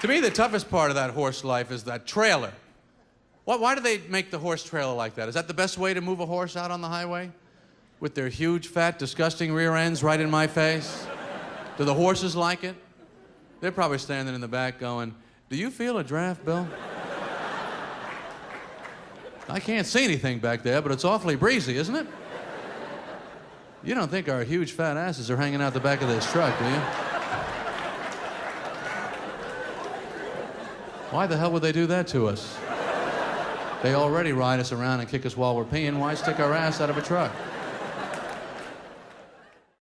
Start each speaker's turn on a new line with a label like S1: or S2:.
S1: To me, the toughest part of that horse life is that trailer. Why, why do they make the horse trailer like that? Is that the best way to move a horse out on the highway? With their huge, fat, disgusting rear ends right in my face? Do the horses like it? They're probably standing in the back going, Do you feel a draft, Bill? I can't see anything back there, but it's awfully breezy, isn't it? You don't think our huge fat asses are hanging out the back of this truck, do you? Why the hell would they do that to us? They already ride us around and kick us while we're peeing. Why stick our ass out of a truck?